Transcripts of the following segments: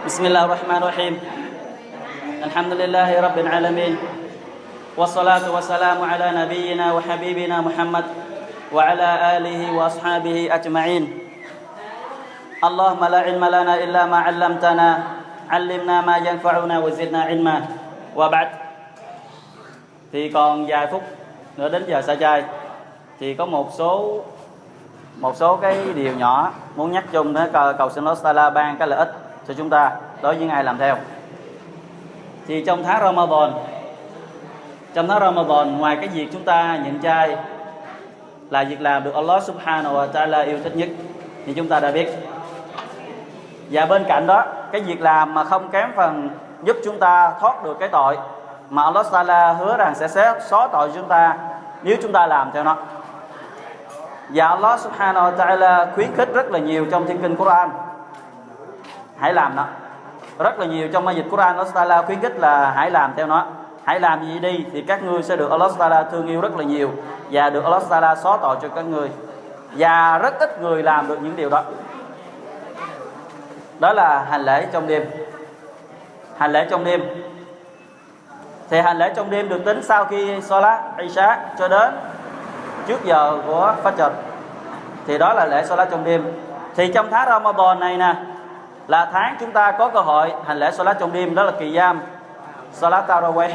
بسم الله الرحمن الرحيم الحمد لله رب العالمين والصلاة والسلام على نبينا وحبيبنا محمد وعلى آله وأصحابه أجمعين اللهم لا علم لنا إلا ما علمتنا علمنا ما ينفعنا وزدنا علما وبعد thì còn vài phút nữa đến giờ sa chai thì có một số một số cái điều nhỏ muốn nhắc chung để cầu, cầu xin Allah Taala ban cái lợi ích cho chúng ta đối với ai làm theo. Thì trong tháng Ramadan, trong tháng Ramadan, ngoài cái việc chúng ta nhịn chay là việc làm được Allah Subhanahu wa Taala yêu thích nhất, thì chúng ta đã biết. Và bên cạnh đó, cái việc làm mà không kém phần giúp chúng ta thoát được cái tội mà Allah Taala hứa rằng sẽ xé xóa tội chúng ta nếu chúng ta làm theo nó. Và Allah Subhanahu wa Taala khuyến khích rất là nhiều trong thiên kinh Quran hãy làm nó. Rất là nhiều trong ma dịch Quran, Allah Taala khuyến khích là hãy làm theo nó. Hãy làm gì đi thì các ngươi sẽ được Allah Taala thương yêu rất là nhiều và được Allah Taala xóa tội cho các ngươi. Và rất ít người làm được những điều đó. Đó là hành lễ trong đêm. Hành lễ trong đêm. Thì hành lễ trong đêm được tính sau khi Salat Isha cho đến trước giờ của Fajr. Thì đó là lễ Salat trong đêm. Thì trong tháng Ramadan này nè là tháng chúng ta có cơ hội hành lễ Salat trong đêm, đó là kỳ giam. Salat Taraweh.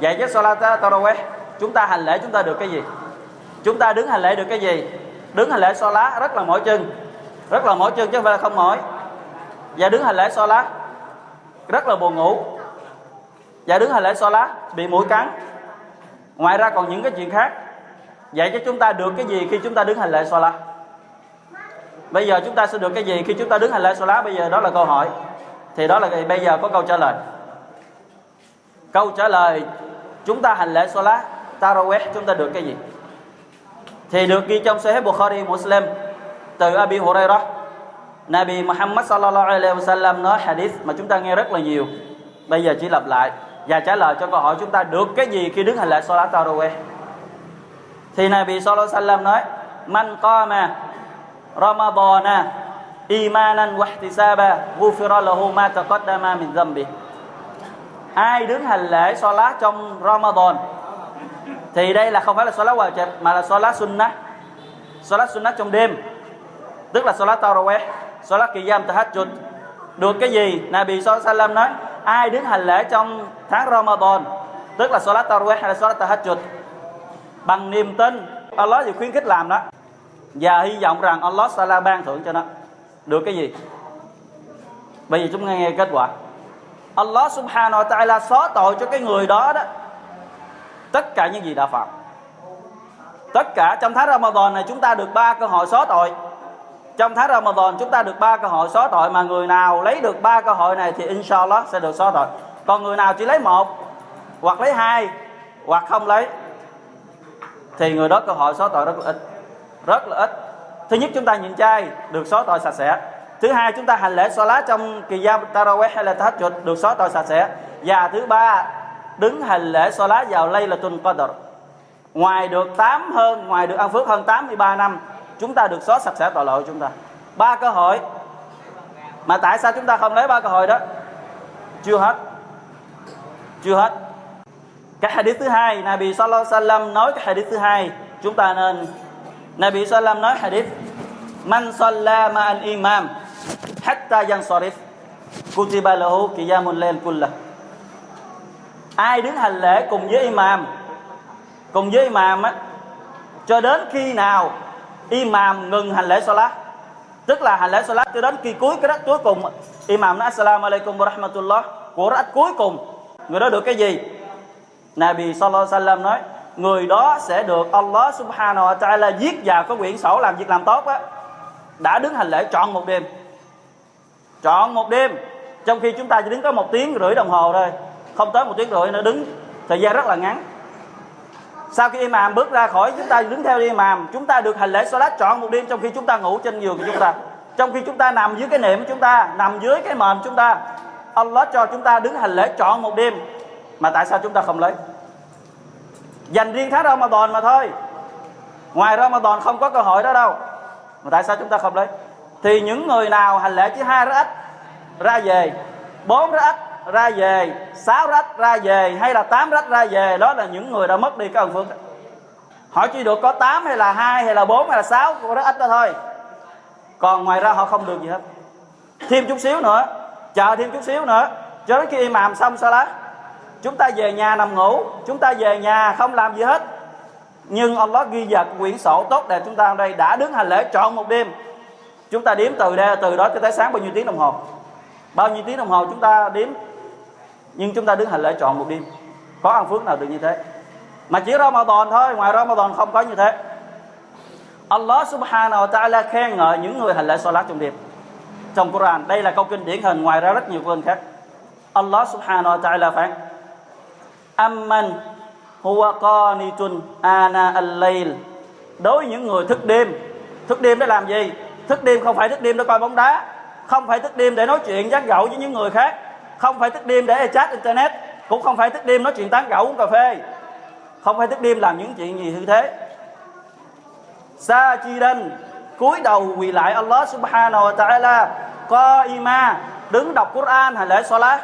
Vậy với Salat Taraweh, chúng ta hành lễ chúng ta được cái gì? Chúng ta đứng hành lễ được cái gì? Đứng hành lễ Salat rất là mỏi chân. Rất là mỏi chân chứ không phải là không mỏi. Và đứng hành lễ Salat rất là buồn ngủ. Và đứng hành lễ Salat bị mũi cắn. Ngoài ra còn những cái chuyện khác. Vậy chứ chúng ta được cái gì khi chúng ta đứng hành lễ Salat? Bây giờ chúng ta sẽ được cái gì? Khi chúng ta đứng hành lễ Salat, bây giờ đó là câu hỏi. Thì đó là bây giờ có câu trả lời. Câu trả lời, chúng ta hành lễ Salat, Taraweh, chúng ta được cái gì? Thì được ghi trong Sahih Bukhari, Muslim, từ Abi Hurairah. Nabi Muhammad sallallahu alaihi wasallam nói hadith mà chúng ta nghe rất là nhiều. Bây giờ chỉ lặp lại và trả lời cho câu hỏi chúng ta được cái gì khi đứng hành lễ Salat, Taraweh? Thì Nabi sallallahu alaihi wasallam nói, man qama ramadana imanan wa ihtisaba, ghufira lahu ma taqaddama min dhanbi. Ai đứng hành lễ Salat trong Ramadan thì đây là không phải là Salat wajib, mà là Salat sunnah. Salat sunnah trong đêm. Tức là Salat Taraweh Salat Qiyam Tahajjud. Được cái gì? Nabi sallallahu nói, ai đứng hành lễ trong tháng Ramadan tức là Salat Taraweh hay là Salat Tahajjud? Bằng niềm tin, Allah thì khuyến khích làm đó và hy vọng rằng Allah Sala ban thưởng cho nó. Được cái gì? Bây giờ chúng nghe nghe kết quả. Allah Subhanahu wa Ta'ala xóa tội cho cái người đó đó. Tất cả những gì đã phạm. Tất cả trong tháng Ramadan này chúng ta được ba cơ hội xóa tội. Trong tháng Ramadan chúng ta được ba cơ hội xóa tội mà người nào lấy được ba cơ hội này thì inshallah sẽ được xóa tội. Còn người nào chỉ lấy một, hoặc lấy hai, hoặc không lấy, thì người đó cơ hội xóa tội rất là ít rất là ít. Thứ nhất chúng ta nhịn chay, được xóa tội sạch sẽ. Thứ hai chúng ta hành lễ salat trong kỳ gia taraweh hay là tahajjud, được xóa tội sạch sẽ. Và thứ ba, đứng hành lễ salat vào lay là tuần qadr. Ngoài được 8 hơn, ngoài được ăn phước hơn 83 năm, chúng ta được xóa sạch sẽ tội lỗi của chúng ta. Ba cơ hội. Mà tại sao chúng ta không lấy ba cơ hội đó? Chưa hết. Chưa hết. Cái hadith thứ hai, Nabi sallallahu alaihi wasallam nói cái hadith thứ hai, chúng ta nên Nabi Sallam nói hadith, man salla ma'al imam hatta yansarif, kutiba lahu qiyamul layl kullah. Ai đứng hành lễ cùng với imam, cùng với imam á, cho đến khi nào imam ngừng hành lễ salat, tức là hành lễ salat cho đến kỳ cuối cái đất cuối cùng, imam nói, assalamu alaikum wa rahmatullah. Của đất cuối cùng, người đó được cái gì? Nabi sallallahu alaihi wasallam nói người đó sẽ được Allah subhanahu wa ta'ala viết vào cái quyển sổ làm việc làm tốt á. Đã đứng hành lễ trọn một đêm. Trọn một đêm. Trong khi chúng ta chỉ đứng có một tiếng rưỡi đồng hồ thôi. Không tới một tiếng rưỡi nữa, đứng thời gian rất là ngắn. Sau khi imam bước ra khỏi, chúng ta đứng theo imam, chúng ta được hành lễ salat trọn một đêm trong khi chúng ta ngủ trên giường của chúng ta. Trong khi chúng ta nằm dưới cái niệm của chúng ta, nằm dưới cái mền chúng ta, Allah cho chúng ta đứng hành lễ trọn một đêm. Mà tại sao chúng ta không lấy? Dành riêng tháng Ramadan mà thôi. Ngoài Ramadan không có cơ hội đó đâu. Mà tại sao chúng ta không lấy? Thì những người nào hành lễ chỉ hai ít ra về, bốn rách ra về, sáu rách ra về, hay là tám rách ra về, đó là những người đã mất đi cái ân phước. Họ chỉ được có 8 hay là hai hay là bốn hay là sáu của rất ít đó thôi. Còn ngoài ra họ không được gì hết. Thêm chút xíu nữa, chờ thêm chút xíu nữa. Cho đến khi imam xong salat chúng ta về nhà nằm ngủ, chúng ta về nhà không làm gì hết. Nhưng Allah ghi vào quyển sổ tốt đẹp chúng ta ở đây đã đứng hành lễ trọn một đêm. Chúng ta đếm từ đây, từ đó cho tới sáng bao nhiêu tiếng đồng hồ. Bao nhiêu tiếng đồng hồ chúng ta đếm, nhưng chúng ta đứng hành lễ trọn một đêm. Có ăn phước nào được như thế? Mà chỉ Ramadan thôi, ngoài Ramadan không có như thế. Allah subhanahu wa ta'ala khen ngợi những người hành lễ salat trong đêm. Trong Quran, đây là câu kinh điển hình, ngoài ra rất nhiều câu khác. Allah subhanahu wa ta'ala phán amman, huwa qanitun ana al-layl. Đối với những người thức đêm thức đêm để làm gì? Thức đêm không phải thức đêm để coi bóng đá, không phải thức đêm để nói chuyện giác gẫu với những người khác, không phải thức đêm để chat internet, cũng không phải thức đêm nói chuyện tán gẫu uống cà phê. Không phải thức đêm làm những chuyện gì như thế. Sa chi đanh cúi đầu quỳ lại Allah subhanahu wa ta'ala co ima đứng đọc Quran hay lễ salat.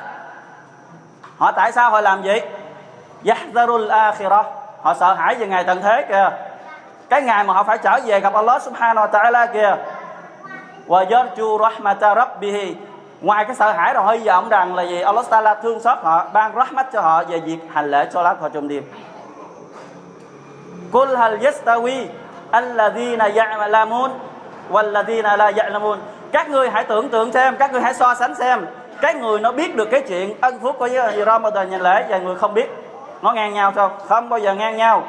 Họ tại sao họ làm vậy? Yahzarul akhirah. Họ sợ hãi về ngày tận thế kìa. Cái ngày mà họ phải trở về gặp Allah subhanahu wa ta'ala kìa. Wa yarju rahmata rabbihi. Ngoài cái sợ hãi rồi họ hy vọng rằng là gì? Allah ta'ala thương xót họ ban rahmat cho họ về việc hành lễ cho lá họ trong đêm Kul hal yastawi alladhina ya'lamun walladhina la ya'lamun. Các người hãy tưởng tượng xem, các người hãy so sánh xem, cái người nó biết được cái chuyện ân phúc của Ramadan nhà lễ và người không biết nó ngang nhau sao? Không bao giờ ngang nhau.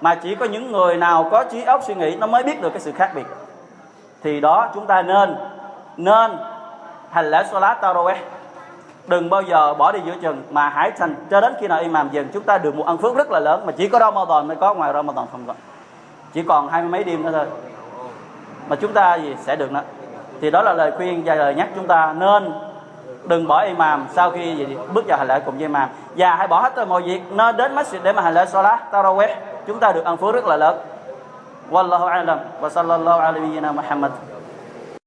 Mà chỉ có những người nào có trí óc suy nghĩ, nó mới biết được cái sự khác biệt. Thì đó, chúng ta nên nên hành lễ salat tarawih đừng bao giờ bỏ đi giữa chừng, mà hãy thành, cho đến khi nào imam dừng, chúng ta được một ân phước rất là lớn mà chỉ có Ramadan mới có, ngoài Ramadan không có chỉ còn hai mươi mấy đêm nữa thôi mà chúng ta gì sẽ được nữa thì đó là lời khuyên và lời nhắc chúng ta nên đừng bỏ imam. Sau khi gì, bước vào hành lễ cùng với imam. Và hãy bỏ hết mọi việc nó đến masjid để mà hành lễ salat tarawih. Chúng ta được ăn phước rất là lớn. Wallahu alam. Wa sallallahu alaihi wa sallam Muhammad.